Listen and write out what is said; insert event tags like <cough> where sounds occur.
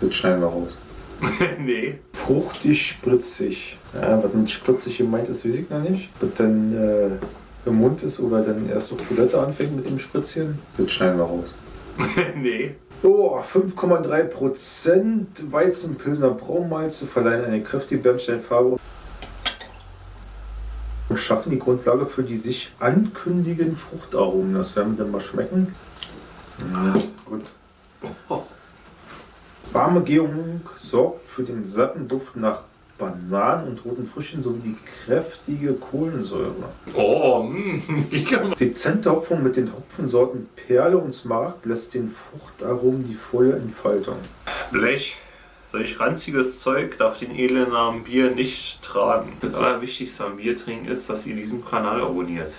Das schneiden wir raus. <laughs> nee. Fruchtig, spritzig. Ja, was mit spritzig gemeint ist, weiß ich noch nicht. Was dann äh, im Mund ist oder dann erst auf Toilette anfängt mit dem Spritzchen. Das schneiden wir raus. <laughs> nee. Oh, 5,3% Weizenpilsner Braunmalze verleihen eine kräftige Bernsteinfarbe und schaffen die Grundlage für die sich ankündigenden Fruchtaromen. Das werden wir dann mal schmecken. Ja. Warme Gärung sorgt für den satten Duft nach Bananen und roten Früchten sowie die kräftige Kohlensäure. Oh, <laughs> mh, mega. Dezente Hopfung mit den Hopfensorten Perle und Smart lässt den Fruchtaromen die volle Entfaltung. Blech. Solch ranziges Zeug darf den edlen Namen Bier nicht tragen. Das Allerwichtigste am Bier trinken ist, dass ihr diesen Kanal abonniert.